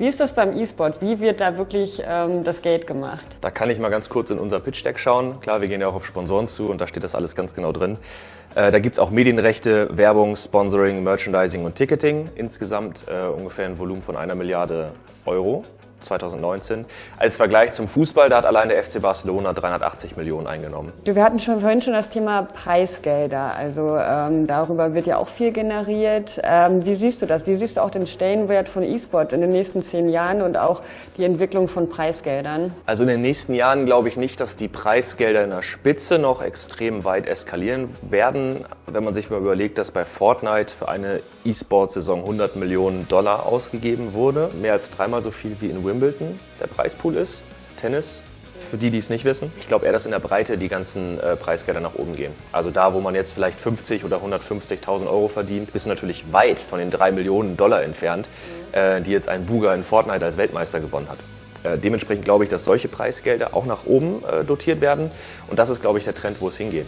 Wie ist das beim E-Sports? Wie wird da wirklich ähm, das Geld gemacht? Da kann ich mal ganz kurz in unser Pitch-Deck schauen. Klar, wir gehen ja auch auf Sponsoren zu und da steht das alles ganz genau drin. Äh, da gibt's auch Medienrechte, Werbung, Sponsoring, Merchandising und Ticketing. Insgesamt äh, ungefähr ein Volumen von einer Milliarde Euro. 2019. Als Vergleich zum Fußball, da hat allein der FC Barcelona 380 Millionen eingenommen. Wir hatten schon vorhin schon das Thema Preisgelder. Also ähm, darüber wird ja auch viel generiert. Ähm, wie siehst du das? Wie siehst du auch den Stellenwert von E-Sport in den nächsten zehn Jahren und auch die Entwicklung von Preisgeldern? Also in den nächsten Jahren glaube ich nicht, dass die Preisgelder in der Spitze noch extrem weit eskalieren werden. Wenn man sich mal überlegt, dass bei Fortnite für eine E-Sport-Saison 100 Millionen Dollar ausgegeben wurde, mehr als dreimal so viel wie in Wimbledon der Preispool ist, Tennis. Für die, die es nicht wissen, ich glaube eher, dass in der Breite die ganzen äh, Preisgelder nach oben gehen. Also da, wo man jetzt vielleicht 50 oder 150.000 Euro verdient, bist du natürlich weit von den 3 Millionen Dollar entfernt, äh, die jetzt ein Buga in Fortnite als Weltmeister gewonnen hat. Äh, dementsprechend glaube ich, dass solche Preisgelder auch nach oben äh, dotiert werden. Und das ist, glaube ich, der Trend, wo es hingeht.